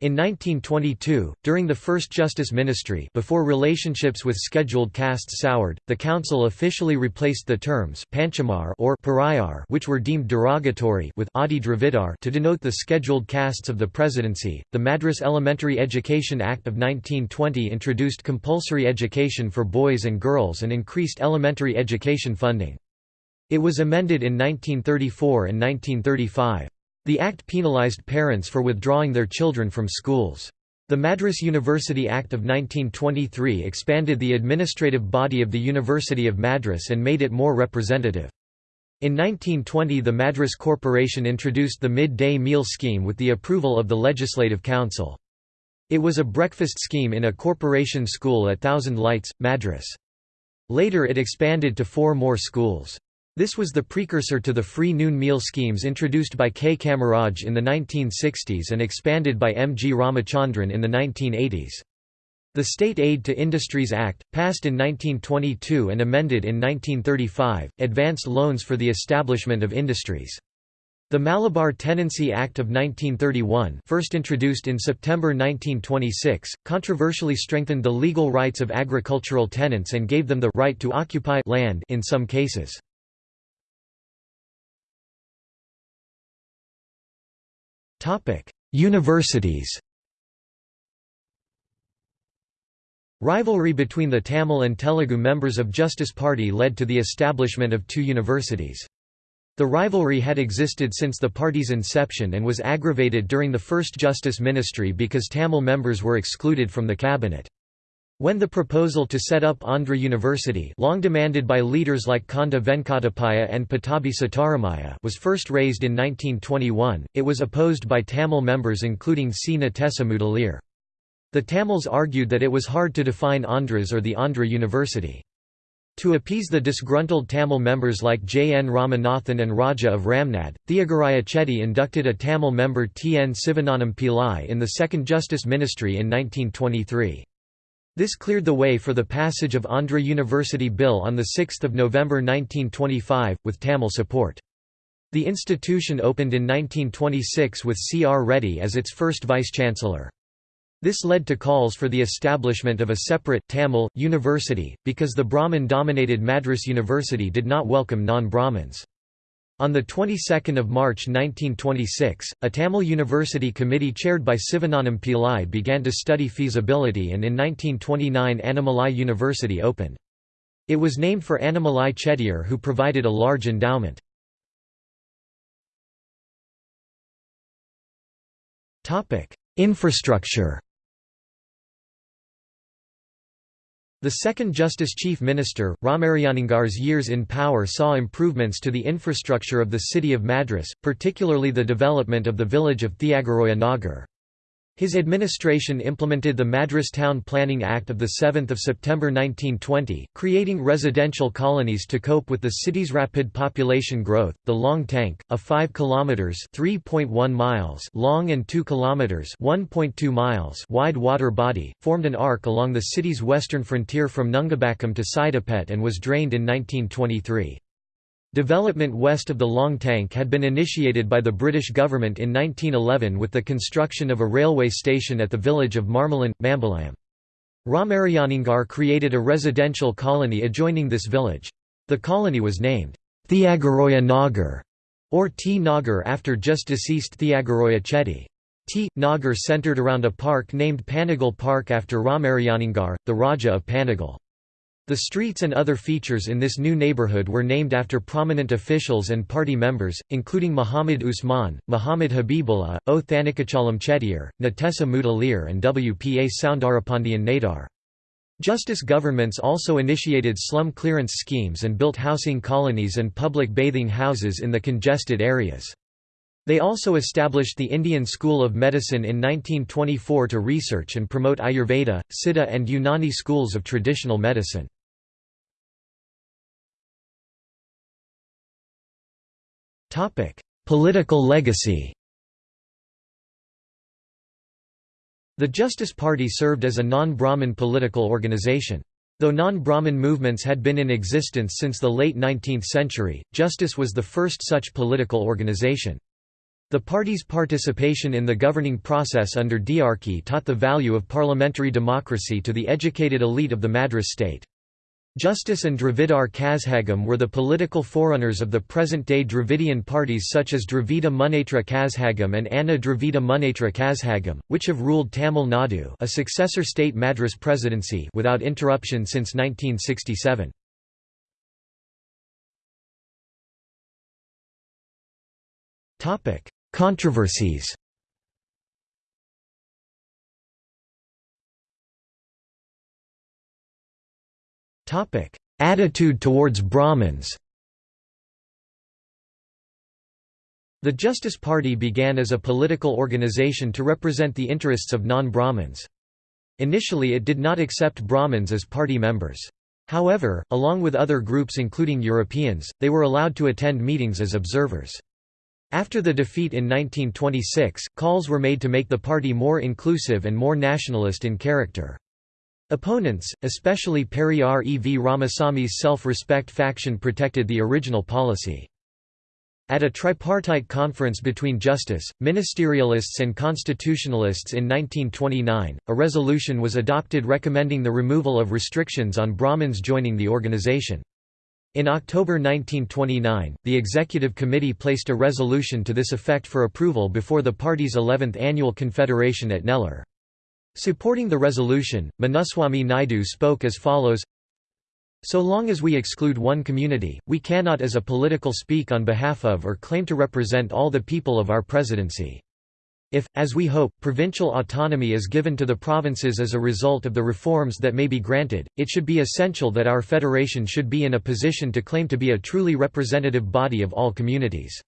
In 1922, during the first Justice Ministry before relationships with scheduled castes soured, the council officially replaced the terms Panchamar or Pariyar which were deemed derogatory with Adi Dravidar to denote the scheduled castes of the presidency. The Madras Elementary Education Act of 1920 introduced compulsory education for boys and girls and increased elementary education funding. It was amended in 1934 and 1935. The act penalized parents for withdrawing their children from schools. The Madras University Act of 1923 expanded the administrative body of the University of Madras and made it more representative. In 1920 the Madras Corporation introduced the mid-day meal scheme with the approval of the Legislative Council. It was a breakfast scheme in a corporation school at Thousand Lights, Madras. Later it expanded to four more schools. This was the precursor to the free noon meal schemes introduced by K. Kamaraj in the 1960s and expanded by M. G. Ramachandran in the 1980s. The State Aid to Industries Act, passed in 1922 and amended in 1935, advanced loans for the establishment of industries. The Malabar Tenancy Act of 1931 first introduced in September 1926, controversially strengthened the legal rights of agricultural tenants and gave them the right to occupy land in some cases. Universities Rivalry between the Tamil and Telugu members of Justice Party led to the establishment of two universities. The rivalry had existed since the party's inception and was aggravated during the first Justice Ministry because Tamil members were excluded from the cabinet. When the proposal to set up Andhra University long demanded by leaders like Konda Venkatappayya and Pattabhi Sitaramaiah was first raised in 1921, it was opposed by Tamil members including C. Natesa Mudaliar. The Tamils argued that it was hard to define Andhras or the Andhra University. To appease the disgruntled Tamil members like J. N. Ramanathan and Raja of Ramnad, Theagaraya Chetty inducted a Tamil member T. N. Sivagnanam Pillai in the Second Justice Ministry in 1923. This cleared the way for the passage of Andhra University Bill on 6 November 1925, with Tamil support. The institution opened in 1926 with C. R. Reddy as its first vice-chancellor. This led to calls for the establishment of a separate Tamil university, because the Brahmin-dominated Madras University did not welcome non-Brahmins. On the 22nd of March 1926, a Tamil University committee chaired by Sivagnanam Pillai began to study feasibility and in 1929 Annamalai University opened. It was named for Annamalai Chettiar who provided a large endowment. Infrastructure The second Justice Chief Minister, Ramarayaningar's years in power saw improvements to the infrastructure of the city of Madras, particularly the development of the village of Thiagaraja Nagar. His administration implemented the Madras Town Planning Act of 7 September 1920, creating residential colonies to cope with the city's rapid population growth. The Long Tank, a 5 kilometers (3.1 miles) long and 2 kilometers (1.2 miles) wide water body, formed an arc along the city's western frontier from Nungambakkam to Saidapet and was drained in 1923. Development west of the Long Tank had been initiated by the British government in 1911 with the construction of a railway station at the village of Marmalong, Mambalam. Ramarayaningar created a residential colony adjoining this village. The colony was named Thiagaraja Nagar or T. Nagar after just deceased Thiagaraja Chetty. T. Nagar centered around a park named Panagal Park after Ramarayaningar, the Raja of Panagal. The streets and other features in this new neighborhood were named after prominent officials and party members, including Muhammad Usman, Muhammad Habibullah, O. Thanikachalam Chettiar, Natesa Mudaliar and W. P. A. Soundarapandian Nadar. Justice governments also initiated slum clearance schemes and built housing colonies and public bathing houses in the congested areas. They also established the Indian School of Medicine in 1924 to research and promote Ayurveda, Siddha and Unani schools of traditional medicine. Political legacy The Justice Party served as a non-Brahmin political organization. Though non-Brahmin movements had been in existence since the late 19th century, Justice was the first such political organization. The party's participation in the governing process under Diarchy taught the value of parliamentary democracy to the educated elite of the Madras state. Justice and Dravidar Kazhagam were the political forerunners of the present-day Dravidian parties such as Dravida Munnetra Kazhagam and Anna Dravida Munnetra Kazhagam, which have ruled Tamil Nadu a successor state Madras presidency without interruption since 1967. Controversies Attitude towards Brahmins The Justice Party began as a political organization to represent the interests of non-Brahmins. Initially it did not accept Brahmins as party members. However, along with other groups including Europeans, they were allowed to attend meetings as observers. After the defeat in 1926, calls were made to make the party more inclusive and more nationalist in character. Opponents, especially Periyar E. V. Ramasamy's self-respect faction protected the original policy. At a tripartite conference between justice, ministerialists and constitutionalists in 1929, a resolution was adopted recommending the removal of restrictions on Brahmins joining the organization. In October 1929, the Executive Committee placed a resolution to this effect for approval before the party's 11th annual confederation at Nellore. Supporting the resolution, Munuswamy Naidu spoke as follows So long as we exclude one community, we cannot as a political speak on behalf of or claim to represent all the people of our presidency. If, as we hope, provincial autonomy is given to the provinces as a result of the reforms that may be granted, it should be essential that our federation should be in a position to claim to be a truly representative body of all communities.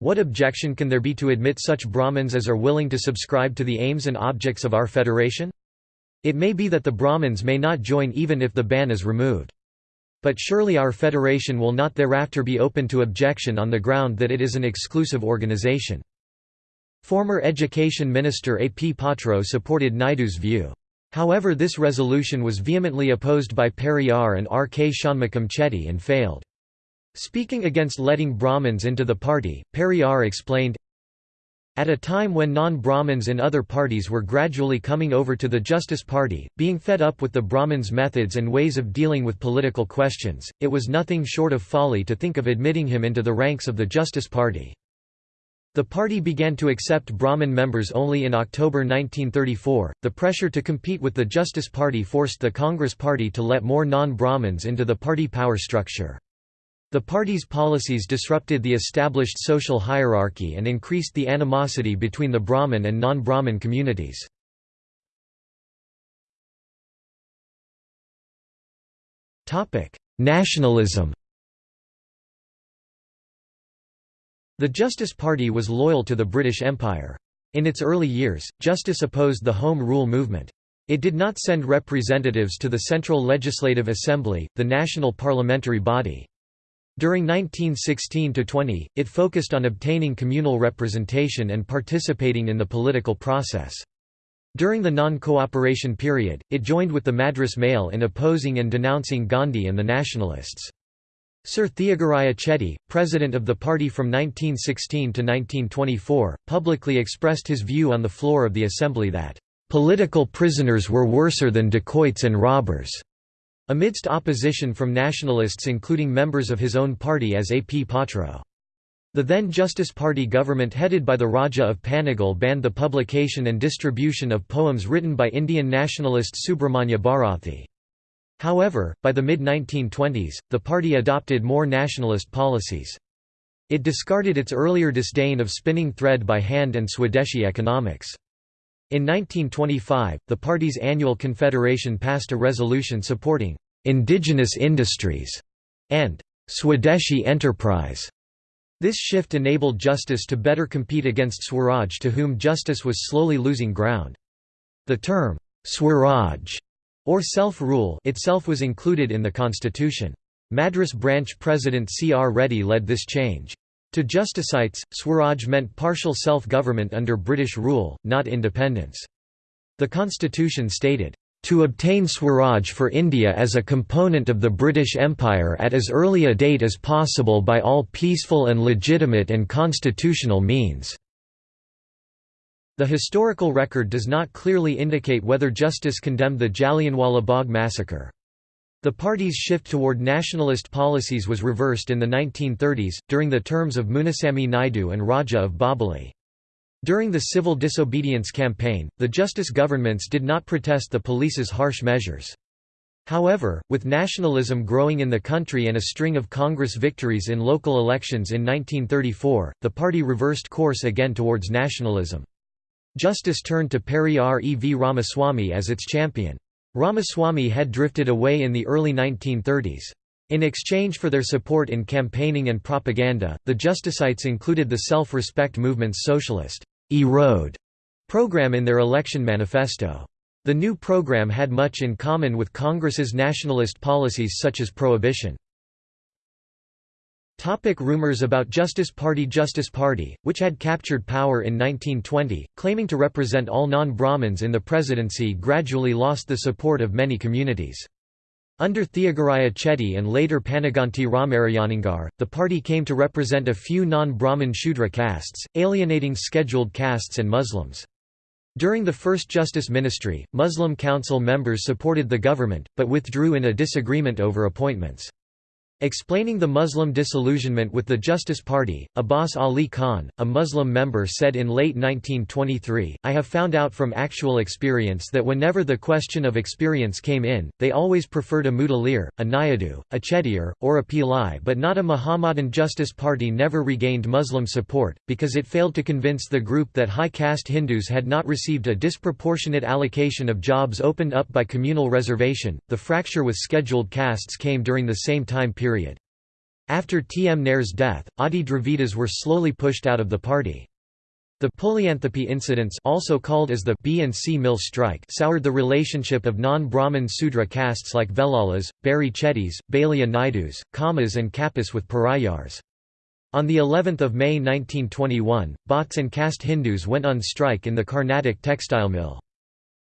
What objection can there be to admit such Brahmins as are willing to subscribe to the aims and objects of our federation? It may be that the Brahmins may not join even if the ban is removed. But surely our federation will not thereafter be open to objection on the ground that it is an exclusive organization. Former Education Minister A. P. Patro supported Naidu's view. However this resolution was vehemently opposed by Periyar and R. K. Shanmugam Chetty and failed. Speaking against letting Brahmins into the party, Periyar explained, at a time when non-Brahmins in other parties were gradually coming over to the Justice Party, being fed up with the Brahmins' methods and ways of dealing with political questions, it was nothing short of folly to think of admitting him into the ranks of the Justice Party. The party began to accept Brahmin members only in October 1934. The pressure to compete with the Justice Party forced the Congress Party to let more non Brahmins into the party power structure. The party's policies disrupted the established social hierarchy and increased the animosity between the Brahmin and non Brahmin communities. Nationalism The Justice Party was loyal to the British Empire. In its early years, Justice opposed the Home Rule movement. It did not send representatives to the Central Legislative Assembly, the national parliamentary body. During 1916–20, it focused on obtaining communal representation and participating in the political process. During the non-cooperation period, it joined with the Madras Mail in opposing and denouncing Gandhi and the nationalists. Sir Theagaraya Chetty, president of the party from 1916 to 1924, publicly expressed his view on the floor of the assembly that, "...political prisoners were worser than dacoits and robbers." Amidst opposition from nationalists including members of his own party as A. P. Patro. The then Justice Party government headed by the Raja of Panagal banned the publication and distribution of poems written by Indian nationalist Subramanya Bharathi. However, by the mid-1920s, the party adopted more nationalist policies. It discarded its earlier disdain of spinning thread by hand and Swadeshi economics. In 1925, the party's annual confederation passed a resolution supporting «indigenous industries» and «Swadeshi enterprise». This shift enabled Justice to better compete against Swaraj to whom Justice was slowly losing ground. The term «Swaraj» or self-rule itself was included in the constitution. Madras branch president C. R. Reddy led this change. To Justicites, Swaraj meant partial self-government under British rule, not independence. The constitution stated, "...to obtain Swaraj for India as a component of the British Empire at as early a date as possible by all peaceful and legitimate and constitutional means." The historical record does not clearly indicate whether justice condemned the Jallianwala Bagh massacre. The party's shift toward nationalist policies was reversed in the 1930s, during the terms of Munuswamy Naidu and Raja of Bobbili. During the civil disobedience campaign, the justice governments did not protest the police's harsh measures. However, with nationalism growing in the country and a string of Congress victories in local elections in 1934, the party reversed course again towards nationalism. Justice turned to Periyar E. V. Ramaswamy as its champion. Ramaswamy had drifted away in the early 1930s. In exchange for their support in campaigning and propaganda, the Justicites included the self-respect movement's socialist Erode program in their election manifesto. The new program had much in common with Congress's nationalist policies such as prohibition. Topic rumors about Justice Party Justice Party, which had captured power in 1920, claiming to represent all non-Brahmins in the presidency gradually lost the support of many communities. Under Theagaraya Chetty and later Panaganti Ramarayaningar, the party came to represent a few non-Brahmin Shudra castes, alienating scheduled castes and Muslims. During the first Justice Ministry, Muslim Council members supported the government, but withdrew in a disagreement over appointments. Explaining the Muslim disillusionment with the Justice Party, Abbas Ali Khan, a Muslim member said in late 1923, I have found out from actual experience that whenever the question of experience came in, they always preferred a Mudaliar, a Naidu, a Chettiar, or a Pillai but not a Muhammadan Justice Party never regained Muslim support, because it failed to convince the group that high caste Hindus had not received a disproportionate allocation of jobs opened up by communal reservation. The fracture with scheduled castes came during the same time period period. After T. M. Nair's death, Adi Dravidas were slowly pushed out of the party. The Pulianthope incidents also called as the B and C mill strike soured the relationship of non-Brahmin Sudra castes like Velalas, Bari Chettis, Balija Naidus, Kammas and Kappas with Parayars. On the 11th of May 1921, Bhatts and caste Hindus went on strike in the Carnatic textile mill.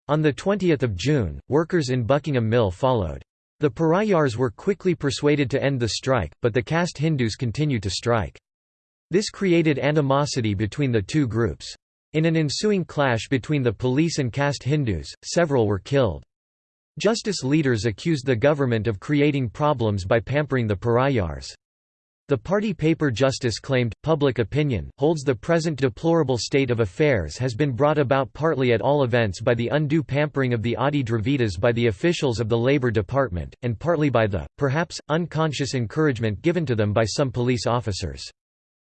On 20 June, workers in Buckingham Mill followed. The Parayars were quickly persuaded to end the strike, but the caste Hindus continued to strike. This created animosity between the two groups. In an ensuing clash between the police and caste Hindus, several were killed. Justice leaders accused the government of creating problems by pampering the Parayars. The party paper Justice claimed, public opinion, holds the present deplorable state of affairs has been brought about partly at all events by the undue pampering of the Adi Dravidas by the officials of the Labour Department, and partly by the, perhaps, unconscious encouragement given to them by some police officers.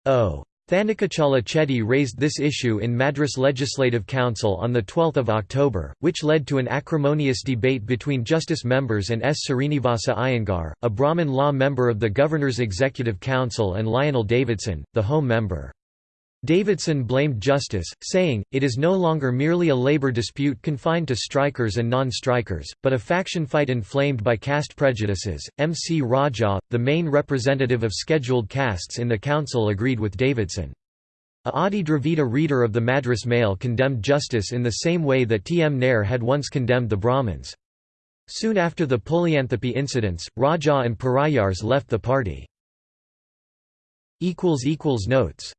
O. Thanikachala Chetty raised this issue in Madras Legislative Council on 12 October, which led to an acrimonious debate between Justice members and S. Srinivasa Iyengar, a Brahmin law member of the Governor's Executive Council and Lionel Davidson, the Home member. Davidson blamed Justice, saying, it is no longer merely a labor dispute confined to strikers and non-strikers, but a faction fight inflamed by caste prejudices. M. C. Raja, the main representative of scheduled castes in the council agreed with Davidson. A Adi Dravida reader of the Madras Mail condemned Justice in the same way that T. M. Nair had once condemned the Brahmins. Soon after the Pulianthope incidents, Raja and Parayars left the party. Notes